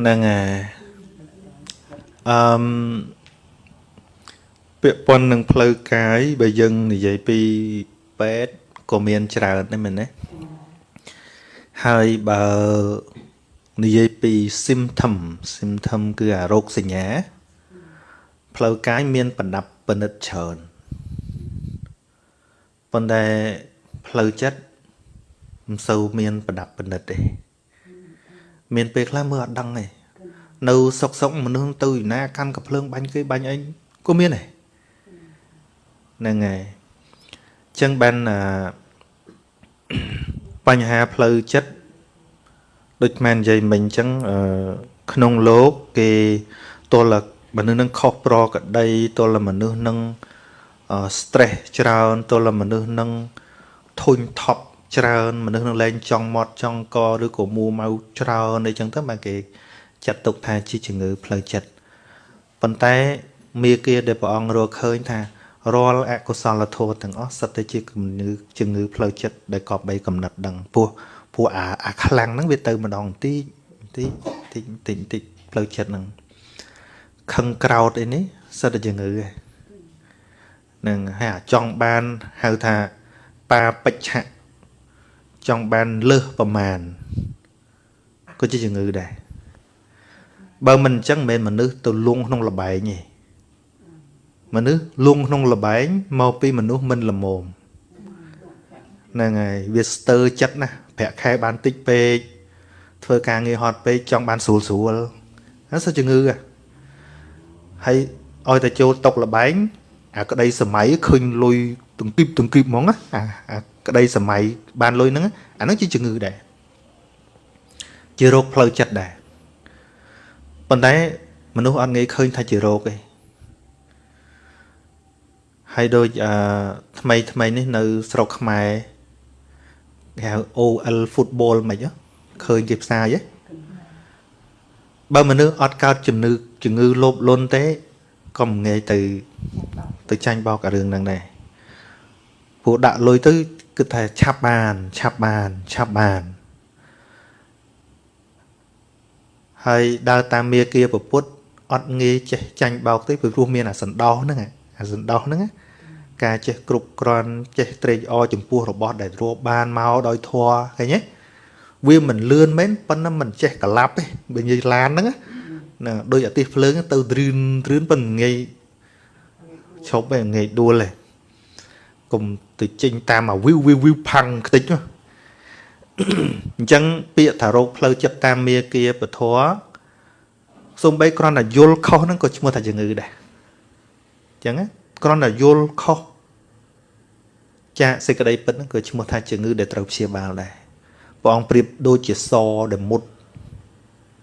ហ្នឹងហើយអឺមពាក់ព័ន្ធនឹងផ្លូវកាយបើយើងនិយាយពីពេទ្យក៏មានច្រើនដែរមែនទេហើយបើនិយាយពី symptom symptom គឺអារោគសញ្ញា ផ្លូវកាយមានបណ្ដាប់ពិនិត្យច្រើនប៉ុន្តែផ្លូវចិត្តមិនសូវមានបណ្ដាប់ពិនិត្យទេ មានពេលខ្លះមើលអត់ដឹងទេនៅសុកសុកមនុស្សទៅណាកាន់កំភ្លើងបាញ់គេបាញ់អីក៏មានដែរហ្នឹងហើយអញ្ចឹងបានបញ្ហាផ្លូវចិត្តដូចមែននិយាយមិញអញ្ចឹងក្នុងលោកគេទល់មនុស្សនឹងខុសប្រក្តីទល់មនុស្សនឹង stress ច្រើនទល់មនុស្សនឹងធុញថប់ ច្រើនមនុស្សនឹងលែងចង់មាត់ចង់កឬក៏មួម៉ៅច្រើនអីចឹងទៅបានគេចាត់ទុកថាជាជំងឺផ្លូវចិត្តប៉ុន្តែមាគាដែលព្រះអង្គរកឃើញថារាល់អកុសលធម៌ទាំងអស់សិតតែជាជំងឺជំងឺផ្លូវចិត្តដែលកប់បីកំណត់ដឹងពោះព្រោះអាអាខ្លាំងហ្នឹងវាទៅម្ដងបន្តិចបន្តិចបន្តិចបន្តិចបន្តិចផ្លូវចិត្តហ្នឹងខឹងក្រោតអីនេះសិតតែជំងឺហ្នឹងហើយអាចង់បានហៅថាបាបិច្ឆៈ ចង់បានលើសប្រមាណក៏ជាជំងឺដែរបើមិនអញ្ចឹងមិនមែនមនុស្សទៅលងក្នុងលបែងទេមនុស្សលងក្នុងលបែងមកពីមនុស្សមិនល្មមហ្នឹងហើយវាស្ទើចិត្តណាប្រាក់ខែបានតិចពេកធ្វើការងារហត់ពេកចង់បានស្រួលស្រួលហ្នឹងសិជំងឺហើយឲ្យតែចូលតុកលបែងអាក្តីសម័យឃើញលុយទង្គីបទង្គីបហ្មងណាអា ក្តីសម័យបានលុយហ្នឹងអាហ្នឹងជាជំងឺដែរជារោគផ្លូវចិត្តដែរប៉ុន្តែមនុស្សអត់ងាយឃើញថាជារោគទេហើយដូចអឺថ្មីថ្មីនេះនៅស្រុកខ្មែរគេហៅ OL football មិនឃើញគេផ្សាយហ៎បើមនុស្សអត់កើតជំងឺជំងឺលោភលន់ទេក៏មិនងាយទៅទៅចាញ់បោកអារឿងហ្នឹងដែរព្រោះដាក់លុយទៅ គិតថាឆាប់បានឆាប់បានឆាប់បានហើយដើរតាមមាគាប្រពុតអត់ងាយចេះចាញ់បោកទេព្រោះមានអាសណ្ដោសហ្នឹងអាសណ្ដោសហ្នឹងការចេះគ្រប់គ្រាន់ចេះត្រេកអរចំពោះរបស់ដែលរកបានមកដោយធัวឃើញទេវាមិនលឿនមែនប៉ុន្តែមិនចេះក្លាប់ទេបើនិយាយឡានហ្នឹងណាដូចអាទិសភ្លើងទៅទ្រឿនទ្រឿនប៉ុន្តែងាយឈប់ឯងងាយដួលឯង កុំទៅចេញតាមអាវីវវីវវីវផាំងខ្ទេចអញ្ចឹងពាក្យថារោគផ្លូវចិត្តតាមមាគាពធសំបីគ្រាន់តែយល់ខុសហ្នឹងក៏ឈ្មោះថាជំងឺដែរអញ្ចឹងគ្រាន់តែយល់ខុសចាកសេចក្តីពិតហ្នឹងក៏ឈ្មោះថាជំងឺដែលត្រូវព្យាបាលដែរព្រះអង្គប្រៀបដូចជាសដែលមុត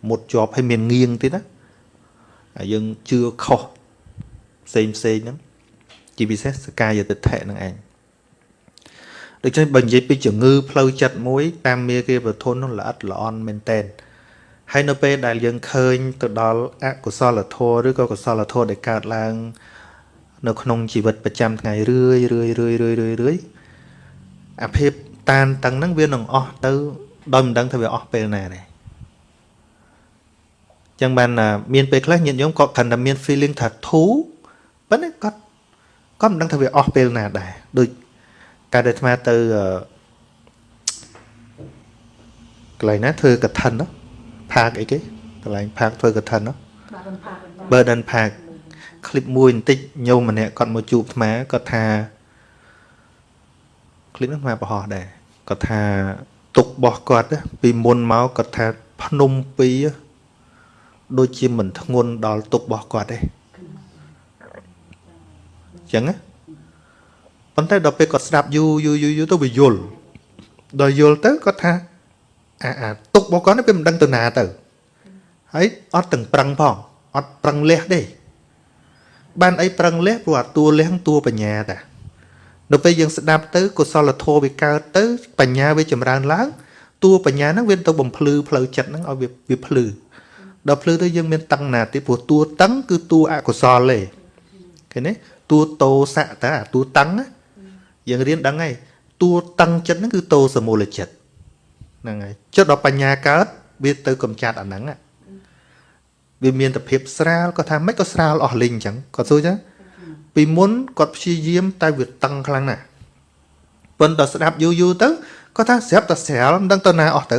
មុតជាប់ហើយមានងៀងទៀតណាហើយយើងជឿខុសផ្សេងផ្សេងហ្នឹង ជាពិសេសសកាយតិដ្ឋិហ្នឹងឯងដូច្នេះបើនិយាយពីជំងឺផ្លូវចិត្តមួយ តាមមេគាប្រធននោះល្អិតល្អន់មែនតែនហើយនៅពេលដែលយើងឃើញទៅដល់អកុសលធម៌ឬក៏កុសលធម៌ដែលកើតឡើង នៅក្នុងជីវិតប្រចាំថ្ងៃរឿយរឿយរឿយរឿយរឿយរឿយអាភាពតានតឹងហ្នឹងវានឹងអស់ទៅដោយមិនដឹងថាវាអស់ពេលណាទេចឹងបានមានពេលខ្លះញាតិញោមក៏ខណ្ឌតែមាន feeling ថាធូរប៉ុន្តែគាត់ ក៏មិនដឹងថាវាអស់ពេលណាដែរដូចកាលដែលអាត្មាទៅកន្លែងណាធ្វើកឋិនណាផាកអីគេកន្លែងផាកធ្វើកឋិនណា Burden Park คลิปមួយបន្តិចញោមម្នាក់គាត់មកជួបអាត្មាគាត់ថាคลิปហ្នឹងអាត្មាបរោះដែរគាត់ថាទុករបស់គាត់ពីមុនមកគាត់ថាភ្នំពីរដូចជាមិនធ្ងន់ដល់ទុករបស់គាត់ទេអញ្ ចឹងណាប៉ុន្តែដល់ពេលគាត់ស្ដាប់យូរយូរយូរយូរទៅវាយល់ដល់យល់ទៅគាត់ថាអាអាទុករបស់គាត់នេះវាមិនដឹងទៅណាទៅហើយអត់ទាំងប្រឹងផងអត់ប្រឹងលះទេបានអីប្រឹងលះព្រោះអាតួលះតួបញ្ញាតាដល់ពេលយើងស្ដាប់ទៅកុសលធម៌វាកើតទៅ បញ្ញាវាចម្រើនឡើងតួបញ្ញាហ្នឹងវាទៅបំភ្លឺផ្លូវចិត្តហ្នឹងឲ្យវាវាភ្លឺដល់ភ្លឺទៅយើងមានតឹងណាទៀតព្រោះតួតឹងគឺតួអកុសលទេឃើញទេ តួតោសៈតាតួតឹងណាយើងរៀនដឹងហើយតួតឹងចិត្តហ្នឹងគឺតោសមូលចិត្តហ្នឹងហើយចិត្តដល់បញ្ញាកើតវាទៅកំចាត់អាហ្នឹងវាមានតែភាពស្រាលគាត់ថាមិនក៏ស្រាលអស់លីងអញ្ចឹងគាត់សួរចឹងពីមុនគាត់ព្យាយាមតែវាតឹងខ្លាំងណាស់ប៉ុន្តែស្ដាប់យូរយូរទៅគាត់ថាស្រាប់តែស្រាលមិនដឹងទៅណាអស់ទៅ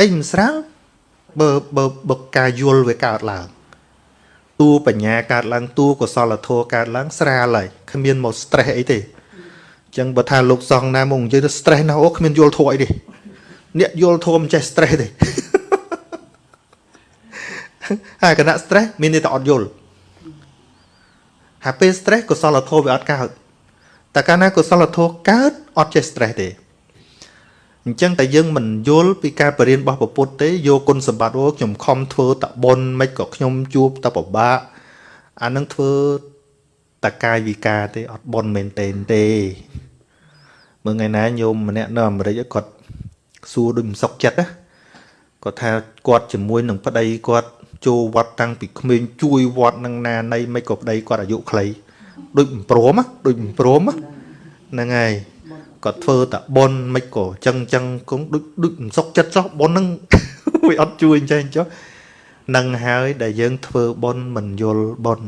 អីមិនស្រាលបើបើបើការយល់វាកើតឡើង តួបញ្ញាកើតឡើងតួកុសលធម៌កើតឡើងស្រាលហើយគ្មានមក stress អីទេអញ្ចឹងបើថាលោកសង្ឃណាមកនិយាយទៅ stress ណាអូគ្មានយល់ធម៌អីទេអ្នកយល់ធម៌មិនចេះ stress ទេហើយគណៈ stress មានន័យថាអត់យល់ហើយពេល stress កុសលធម៌វាអត់កើតតែកាលណាកុសលធម៌កើតអត់ចេះ stress ទេ អញ្ចឹងតែយើងមិនយល់ពីការបរៀនរបស់ពុទ្ធទេយកគុណសម្បត្តិអូខ្ញុំខំធ្វើតបុនមិនក៏ខ្ញុំជួបតពិបាកអានឹងធ្វើតកាយវិការទេអត់បុនមែនទេទេមើលថ្ងៃណាញោមម្នាក់នៅអាមេរិកគាត់សួរដូចមិនសុខចិត្តណាគាត់ថាគាត់ជាមួយនឹងប្តីគាត់ចូលវត្តតាំងពីក្មេងជួយវត្តនឹងណានៃមិនក៏ប្តីគាត់អាយុខ្លីដូចមិនព្រមដូចមិនព្រមហ្នឹងហើយ គាត់ធ្វើតែប៉ុនមិនក៏ចឹងចឹងគង់ដូចដូចមិនសុខចិត្តចោះប៉ុនហ្នឹងវាអត់ជួយអញ្ចឹងចុះនឹងហើយដែលយើងធ្វើប៉ុនមិនយល់ប៉ុន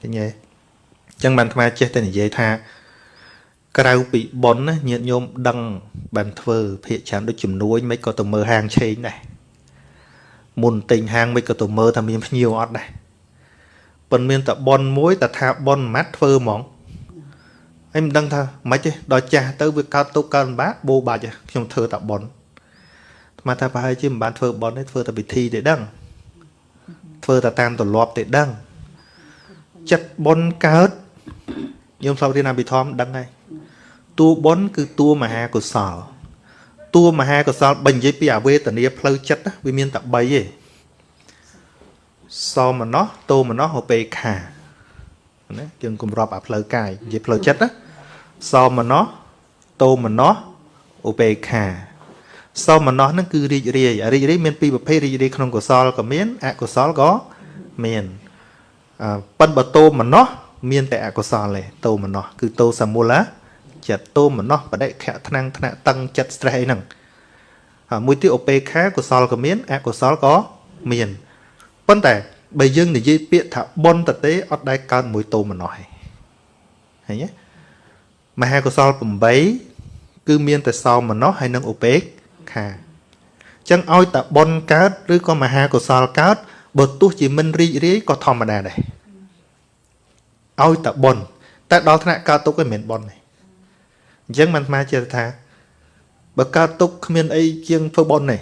ឃើញទេអញ្ចឹងបានអាត្មាចេះតែនិយាយថាក្រៅពីប៉ុនណាញាតិញោមដឹងបានធ្វើភាកច្រើនដូចជំនួយមិនក៏ទៅមើលហាងឆេងដែរមុនទិញហាងមិនក៏ទៅមើលថាមានភ្ញៀវអត់ដែរប៉ុន្មានតែប៉ុនមួយតែថាប៉ុនម៉ាត់ធ្វើហ្មង ហើយមិនដឹងថាមិនទេដល់ចាស់ទៅវាកើតទុកកើតលំបាកបោបាច់ខ្ញុំធ្វើតែប៉ុនស្មានថាប្រហែលជាមិនបានធ្វើប៉ុនទេធ្វើតែពិធីទេដឹងធ្វើតែតាមទម្លាប់ទេដឹងចិត្តប៉ុនកើតខ្ញុំស្លាប់រៀនអភិធម្មដឹងហើយតួប៉ុនគឺតួមហាកុសលតួមហាកុសលបើនិយាយពីអវេទនាផ្លូវចិត្តវាមានតែ3ទេសោមនោះតោមនោះឧបេខាណាយើងគម្របអាផ្លូវកាយនិយាយផ្លូវចិត្តណា សោមនោះតោមនោះឧបេខា សោមនោះហ្នឹងគឺរីករាយរីករាយមានពីរប្រភេទរីករាយក្នុងកុសលក៏មានអកុសលក៏មានអប៉ិនបតោមនោះមានតែអកុសលទេតោមនោះគឺតោសមូលាចិត្តតោមនោះបដិខៈថ្នាំងថ្នាក់តឹងចិត្ត stress អីហ្នឹងហើយមួយទៀតឧបេខាកុសលក៏មានអកុសលក៏មានប៉ុន្តែបើយើងនិយាយពាក្យថាប៉ុនតទេអត់ដែលកើតមួយតោម្នោះឯងឃើញទេ មហាកុសល8គឺមានតែសោមនោះហើយនឹងឧបេក្ខាអញ្ចឹងឲ្យតែប៉ុនកើតឬក៏មហាកុសលកើតបើទោះជាមិនរីករាយក៏ធម្មតាដែរឲ្យតែប៉ុនតែដល់ថ្នាក់កើតទុកឯងមិនប៉ុនទេអញ្ចឹងមិនស្មាជាថាបើកើតទុកគ្មានអីជាងធ្វើប៉ុនទេ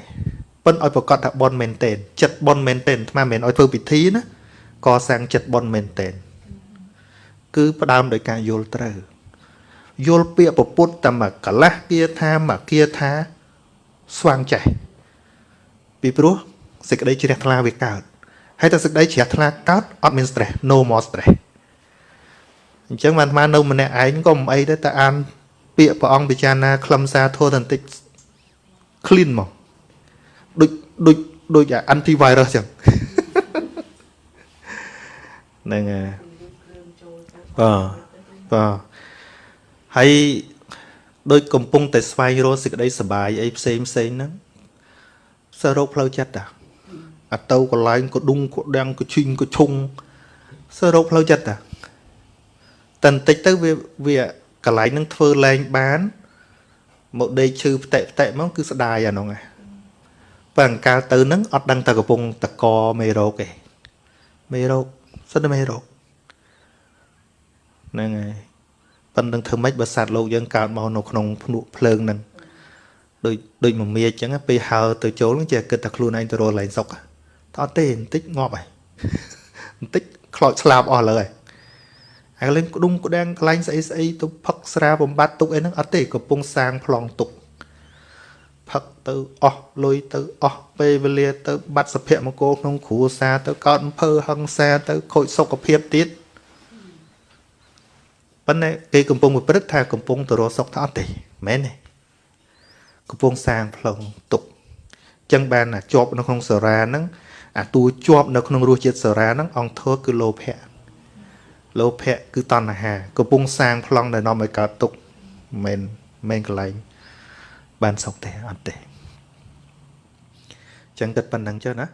ប៉ិនឲ្យប្រកាសថាបនមែនតែនចិត្តបនមែនតែនអាត្មាមិនមែនឲ្យធ្វើពិធីណាកសាងចិត្តបនមែនតែនគឺផ្ដើមដោយការយល់ត្រូវ យល់ពាក្យពពុទ្ធតែមកកលាស់គាថាមកគាថាស្វាងចេះពីព្រោះសេចក្តីជ្រះថ្លាវាកើតហើយតែសេចក្តីជ្រះថ្លាកើតអត់មាន stress no more stress អញ្ចឹងបានអាត្មានៅម្នាក់ឯងក៏មិនអីដែរតែអាន ពាក្យព្រះអង្គពិចារណាខ្លឹមសារធម៌តន្តិច clean មកដូចដូចដូច antivirus ចឹងហ្នឹងហើយបាទបាទ ហើយដូចកំពុងតែស្វែងរកសេចក្តីសុបាយអីផ្សេងផ្សេងហ្នឹងសើរោគផ្លូវចិត្តតាអត់ទៅកន្លែងក៏ដុងក៏ដាំងក៏ឈីងក៏ឈុងសើរោគផ្លូវចិត្តតាតែបន្តិចទៅវាវាកន្លែងហ្នឹងធ្វើលែងបានមកដេកឈឺផ្ទែកផ្ទែកមកគឺស្ដាយអានោះហ្នឹងបើអង្កាលទៅនឹងអត់ដឹងតែកំពុងតកមេរោគទេមេរោគសិនតែមេរោគហ្នឹងហើយ ប៉ុន្តែធ្វើម៉េចបើសត្វលោកយើងកើតមកនៅក្នុងភ្នក់ភ្លើងហ្នឹងដូចដូចមមាអញ្ចឹងពេលហើទៅចូលហ្នឹងចេះគិតថាខ្លួនឯងទៅរកឡើងសុកតើអត់ទេបន្តិចងាប់ហើយបន្តិចខ្លោចស្លាប់អស់លើហើយហើយកលែងក្ដុំក្ដាំងកន្លែងស្អីស្អីទៅផឹកស្រាបំបត្តិទុកអីហ្នឹងអត់ទេកំពុងសាងប្លង់ទុកផឹកទៅអស់លុយទៅអស់ពេលវេលាទៅបាត់សុភមង្គលក្នុងគ្រួសារទៅកោតអំពើហឹង្សាទៅខូចសុខភាពទៀត ប៉ុន្តែគេកំពុងប្រព្រឹត្តថាកំពុងទៅរកសុខថាអត់ទេមែនទេកំពុងសាងផ្លូវទុកចឹងបានជាប់នៅក្នុងសារាហ្នឹងអាតួជាប់នៅក្នុងរសជាតិសារាហ្នឹងអង្គធរគឺលោភៈលោភៈគឺតណ្ហាកំពុងសាងប្លង់ដែលនាំឲ្យកើតទុកមិនមែនកន្លែងបានសុខទេអត់ទេចឹងគិតប៉ុណ្ណឹងចុះណា